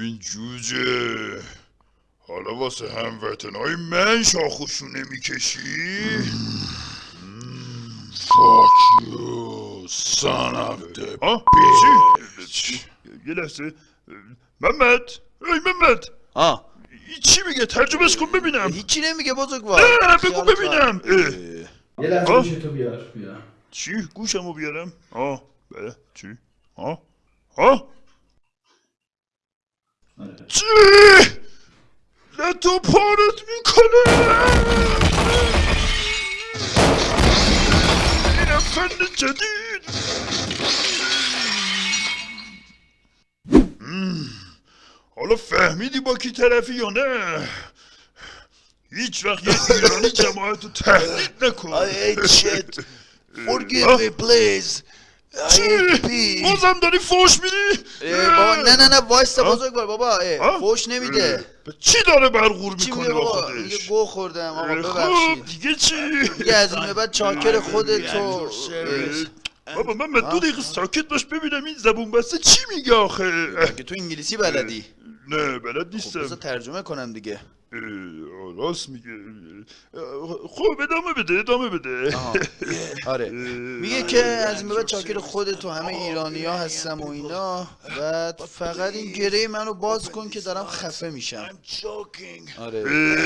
ببین جوجه حالا واسه هموطنهای من شاخوشونه می‌کشی؟ فاک یو son of the آه چی؟ یه لحظه محمد ای محمد. آه. چی میگه؟ ترجمهش کن ببینم. هیچی نمیگه بزرگوار نه بگو ببینم. یه لحظه. گوشی تو بیار بیار. چی؟ گوشمو بیارم؟ آه بله. چی؟ آه. آه. چی؟ نه تو پارت می‌کنه. این فن جدید. حالا فهمیدی با کی طرفی یا نه؟ هیچ وقت یه ایرانی جماعت رو تهدید نکن. Forgive me please. I چی؟ بازم داری فوش میدی؟ بابا نه نه نه وایستا. بزرگوار بابا؟ فوش نمیده. چی داره برغور می‌کنه میگه با خودش؟ گو خوردم آقا اه، خب ببخشید دیگه چی؟ دیگه از این به بعد چاکر خودت و اه، بابا من دو دقیقه ساکت باش ببینم این زبون بسته چی میگه آخه؟ تو انگلیسی بلدی؟ نه بلد خب نیستم. بذار ترجمه کنم دیگه. راست میگه خب ادامه بده ادامه بده. آره. میگه که از بعد چاکر خودت و همه ایرانی ها هستم و اینا. بعد فقط این گره منو باز کن که دارم خفه میشم. آره.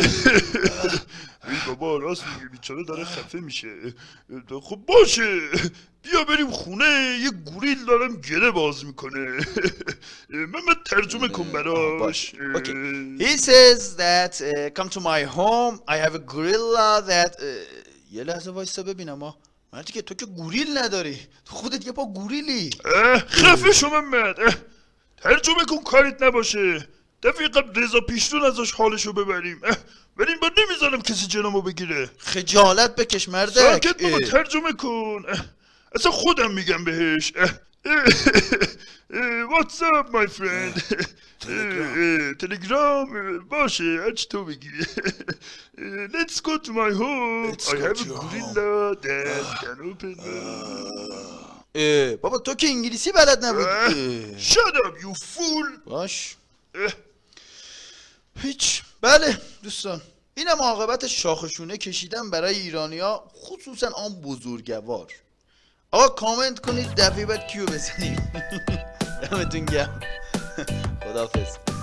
بابا راست میگه بیچاره داره خفه میشه. خب باشه بیا بریم خونه یه گوریل دارم گله باز می‌کنه. من من ترجمه کن براش. He says that uh, come to my home. I have a gorilla that uh, یه لحظه وایستا ببینم ها مردی که تو که گوریل نداری تو خودت یه پا گوریلی. خفه محمد اه، ترجمه کن کاریت نباشه. دفعه قبل رضا پیشتون ازش حالشو ببریم. ولی این بار نمی‌ذارم کسی جنامو بگیره. خجالت بکش مردک. ساکت بابا. ترجمه کن. اه، اصلا خودم میگم بهش. واتس اپ مای فرند تلگرام. باشه هرچی تو بگی Let's go to my home. I have a gorilla that can open اه، بابا تو که انگلیسی بلد نبود. Shut up you fool. باش. هیچ. بله دوستان. اینم عاقبت شاخشونه کشیدن برای ایرانیا خصوصا آن بزرگوار. آقا کامنت کنید دفعه بعد کیو بزنیم؟ دمتون گرم. خداحافظ.